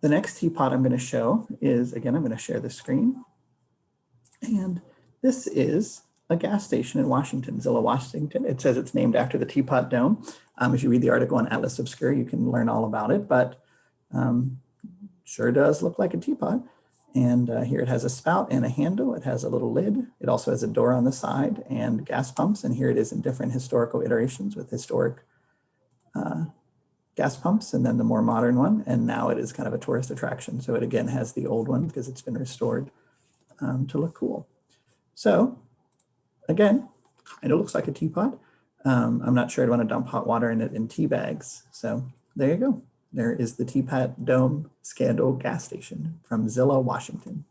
the next teapot I'm going to show is, again, I'm going to share the screen. And this is a gas station in Washington, Zillah, Washington. It says it's named after the Teapot Dome. Um, if you read the article on Atlas Obscura, you can learn all about it, but um, sure does look like a teapot. And uh, here it has a spout and a handle. It has a little lid. It also has a door on the side and gas pumps. And here it is in different historical iterations with historic uh, gas pumps and then the more modern one. And now it is kind of a tourist attraction. So it again has the old one because it's been restored um, to look cool. So again, kind of looks like a teapot. Um, I'm not sure I'd want to dump hot water in it in tea bags. So there you go. There is the Teapot Dome Scandal gas station from Zillah, Washington.